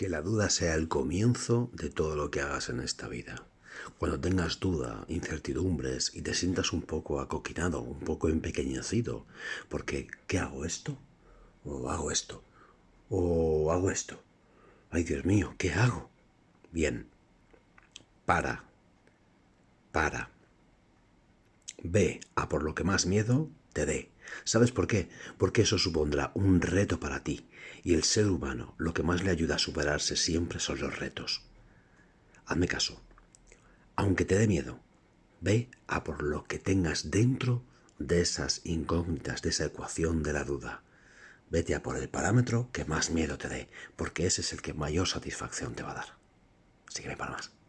que la duda sea el comienzo de todo lo que hagas en esta vida. Cuando tengas duda, incertidumbres y te sientas un poco acoquinado, un poco empequeñecido, porque ¿qué hago esto? ¿O hago esto? ¿O hago esto? Ay, Dios mío, ¿qué hago? Bien, para, para. Ve a por lo que más miedo te dé. ¿Sabes por qué? Porque eso supondrá un reto para ti, y el ser humano lo que más le ayuda a superarse siempre son los retos. Hazme caso. Aunque te dé miedo, ve a por lo que tengas dentro de esas incógnitas, de esa ecuación de la duda. Vete a por el parámetro que más miedo te dé, porque ese es el que mayor satisfacción te va a dar. Sígueme para más.